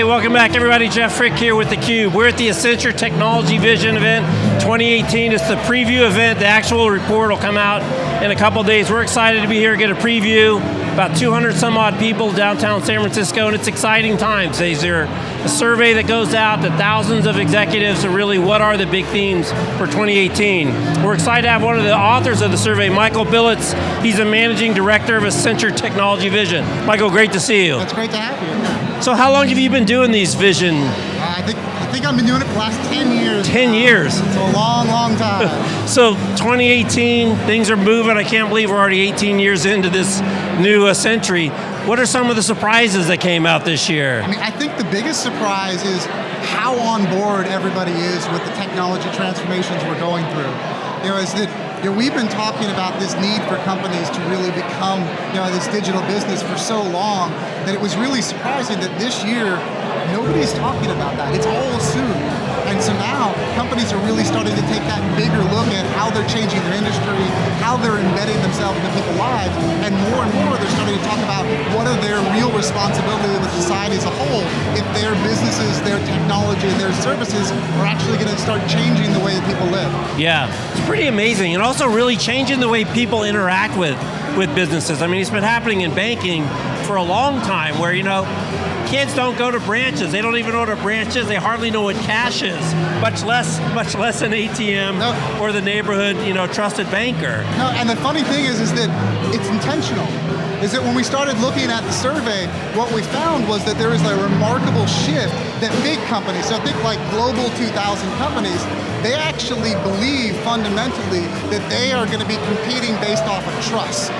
Hey, welcome back everybody. Jeff Frick here with theCUBE. We're at the Accenture Technology Vision event 2018. It's the preview event. The actual report will come out in a couple days. We're excited to be here, get a preview. About 200 some odd people downtown San Francisco, and it's exciting times. There's a survey that goes out to thousands of executives to really what are the big themes for 2018. We're excited to have one of the authors of the survey, Michael Biltz. He's a managing director of Accenture Technology Vision. Michael, great to see you. That's great to have you. So how long have you been doing these vision? I think I think I've been doing it for the last 10 years. 10 now. years. It's a long, long time. so 2018, things are moving. I can't believe we're already 18 years into this new uh, century. What are some of the surprises that came out this year? I mean, I think the biggest surprise is how on board everybody is with the technology transformations we're going through. You know, is that you know, we've been talking about this need for companies to really become you know, this digital business for so long that it was really surprising that this year, nobody's talking about that. It's all assumed. And so now, companies are really starting to take that bigger look at how they're changing their industry, how they're embedding themselves into people's lives, and more and more they're starting to talk about what are their real responsibilities with society as a whole if their businesses, their technology, and their services are actually going to start changing the way that people live. Yeah, it's pretty amazing, and also really changing the way people interact with, with businesses. I mean, it's been happening in banking for a long time where, you know, kids don't go to branches. They don't even know what a branch is. They hardly know what cash is, much less, much less an ATM no. or the neighborhood, you know, trusted banker. No, and the funny thing is, is that it's intentional. Is that when we started looking at the survey, what we found was that there is a remarkable shift that big companies, so think like global 2000 companies, they actually believe fundamentally that they are going to be competing based off of trust.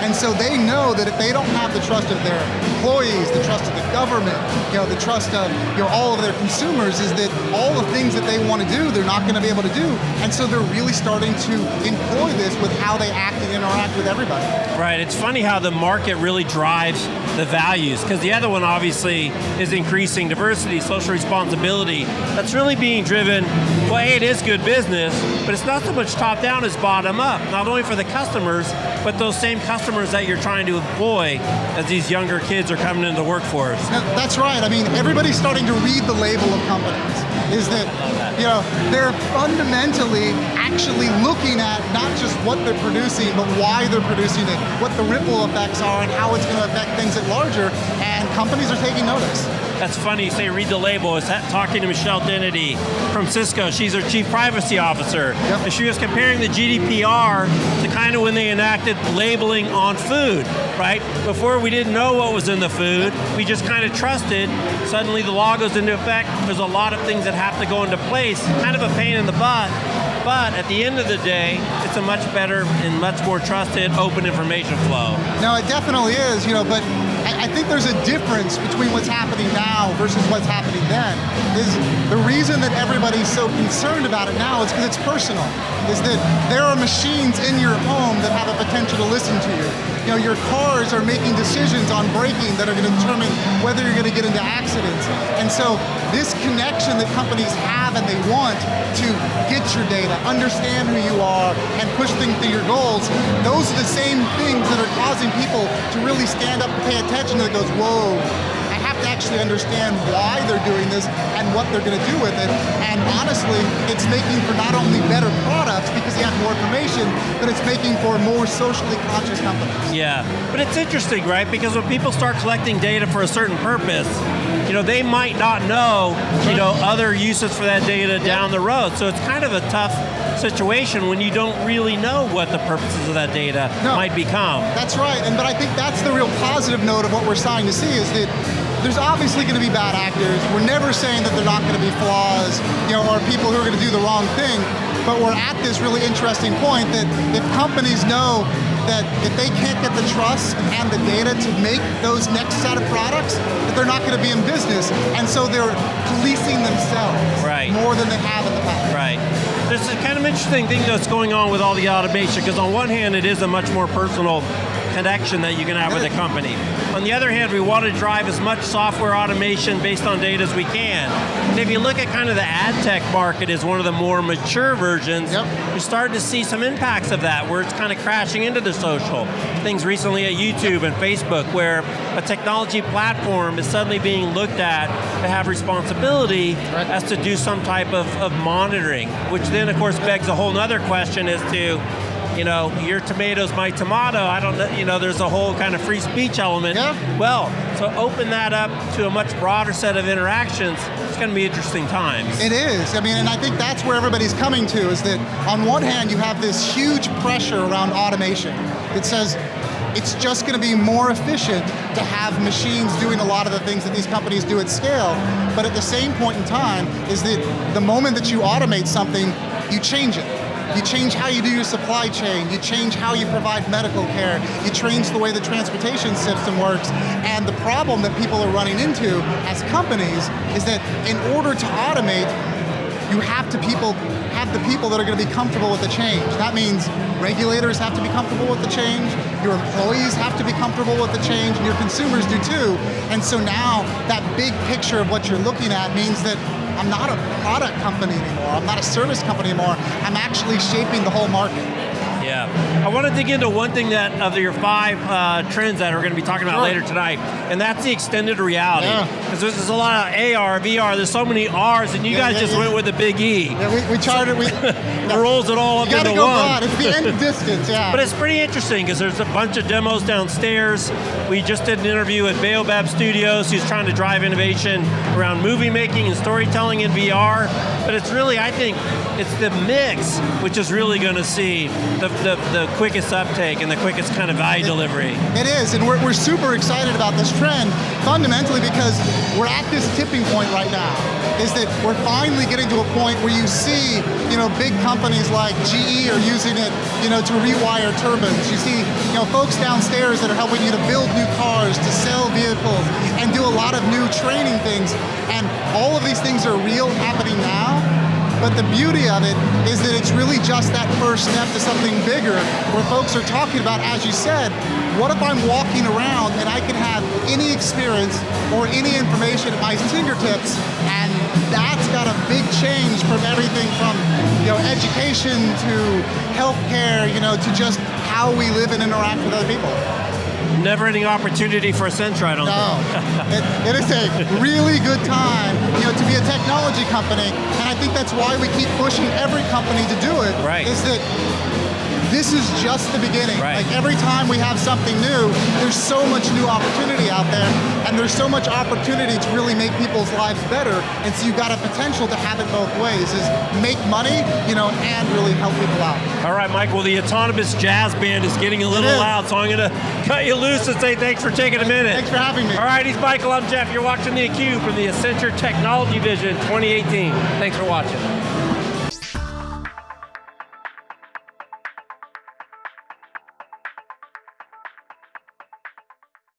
And so they know that if they don't have the trust of their employees, the trust of the government, you know, the trust of you know, all of their consumers, is that all the things that they want to do, they're not going to be able to do. And so they're really starting to employ this with how they act and interact with everybody. Right, it's funny how the market really drives the values, because the other one obviously is increasing diversity, social responsibility. That's really being driven, well, hey, it is good business, but it's not so much top down as bottom up, not only for the customers, but those same customers customers that you're trying to employ as these younger kids are coming into the workforce. That's right, I mean, everybody's starting to read the label of companies. Is that, you know, they're fundamentally actually looking at not just what they're producing, but why they're producing it, what the ripple effects are, and how it's going to affect things at larger, and companies are taking notice. That's funny, you say read the label. I was talking to Michelle Dennedy from Cisco. She's our chief privacy officer. Yep. And she was comparing the GDPR to kind of when they enacted labeling on food, right? Before we didn't know what was in the food, we just kind of trusted. Suddenly the law goes into effect. There's a lot of things that have to go into place. Kind of a pain in the butt, but at the end of the day, it's a much better and much more trusted, open information flow. No, it definitely is, you know, but I, I think there's a difference between what's happening now versus what's happening then. Is the reason that everybody's so concerned about it now is because it's personal. Is that there are machines in your home that have a potential to listen to you. You know, your cars are making decisions on braking that are going to determine whether you're going to get into accidents. And so this connection that companies have and they want to get your data, understand who you are, and push things to your goals, those are the same things that are causing people to really stand up and pay attention that goes, whoa, I have to actually understand why they're doing this and what they're going to do with it. And honestly, it's making for not only better products because you have more information, but it's making for more socially conscious companies. Yeah, but it's interesting, right? Because when people start collecting data for a certain purpose, you know, they might not know, you know, other uses for that data down the road. So it's kind of a tough situation when you don't really know what the purposes of that data no, might become. That's right, and but I think that's the real positive note of what we're starting to see is that there's obviously going to be bad actors. We're never saying that they're not going to be flaws, you know, or people who are going to do the wrong thing, but we're at this really interesting point that if companies know that if they can't get the trust and the data to make those next set of products, that they're not going to be in business. And so they're policing themselves right. more than they have in the past. Right. Of interesting thing that's going on with all the automation, because on one hand it is a much more personal connection that you can have with a company. On the other hand, we want to drive as much software automation based on data as we can. And if you look at kind of the ad tech market as one of the more mature versions, Yep. you're starting to see some impacts of that, where it's kind of crashing into the social. Things recently at YouTube and Facebook, where a technology platform is suddenly being looked at to have responsibility Right. as to do some type of, of monitoring, which then of course begs a whole nother question as to, you know, your tomato's my tomato, I don't know, you know, there's a whole kind of free speech element. Yeah. Well, so open that up to a much broader set of interactions, it's going to be interesting times. It is. I mean, and I think that's where everybody's coming to is that on one hand, you have this huge pressure around automation that says it's just going to be more efficient to have machines doing a lot of the things that these companies do at scale. But at the same point in time, is that the moment that you automate something, you change it. You change how you do your supply chain, you change how you provide medical care, you change the way the transportation system works, and the problem that people are running into as companies is that in order to automate, you have to people have the people that are going to be comfortable with the change. That means regulators have to be comfortable with the change, your employees have to be comfortable with the change, and your consumers do too. And so now that big picture of what you're looking at means that I'm not a product company anymore, I'm not a service company anymore, I'm actually shaping the whole market. Yeah. I want to dig into one thing that of your five uh, trends that we're going to be talking about Sure. later tonight, and that's the extended reality. Because there's, there's a lot of AR, VR, there's so many R's, and you Yeah, guys yeah, just yeah. went with the big E. Yeah, we, we charted, we, It rolls it all up into go one. broad, it's the end of distance, yeah. But it's pretty interesting because there's a bunch of demos downstairs. We just did an interview at Baobab Studios who's trying to drive innovation around movie making and storytelling in VR. But it's really, I think, it's the mix which is really going to see the, the, the quickest uptake and the quickest kind of value delivery. It is, and we're, we're super excited about this trend, fundamentally because we're at this tipping point right now, is that we're finally getting to a point where you see, you know, big companies like GE are using it, you know, to rewire turbines. You see, you know, folks downstairs that are helping you to build new cars, to sell vehicles, and do a lot of new training things. And all of these things are real happening now, but the beauty of it is that it's really just that first step to something bigger where folks are talking about, as you said, what if I'm walking around and I can have any experience or any information at my fingertips and that's got a big change from everything from you know, education to healthcare, you know, to just how we live and interact with other people. Never ending opportunity for Accenture, I don't No, it, it is a really good time, you know, to be a technology company, and I think that's why we keep pushing every company to do it. Right. Is that this is just the beginning. Right. Like every time we have something new, there's so much new opportunity out there, and there's so much opportunity to really make people's lives better. And so you've got a potential to have it both ways: is make money, you know, and really help people out. All right, Mike, well, the autonomous jazz band is getting a little loud, so I'm going to cut you loose and say thanks for taking a minute. Thanks for having me. All right, he's Michael, I'm Jeff. You're watching The theCUBE from the Accenture Technology Vision 2018. Thanks for watching.